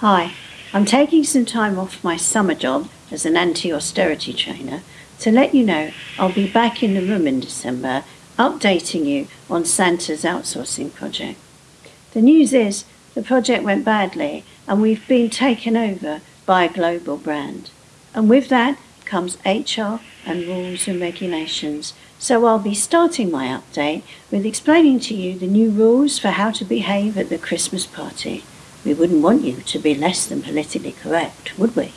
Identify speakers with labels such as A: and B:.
A: Hi, I'm taking some time off my summer job as an anti austerity trainer to let you know I'll be back in the room in December updating you on Santa's outsourcing project. The news is the project went badly and we've been taken over by a global brand. And with that comes HR and rules and regulations. So I'll be starting my update with explaining to you the new rules for how to behave at the Christmas party. We wouldn't want you to be less than politically correct, would we?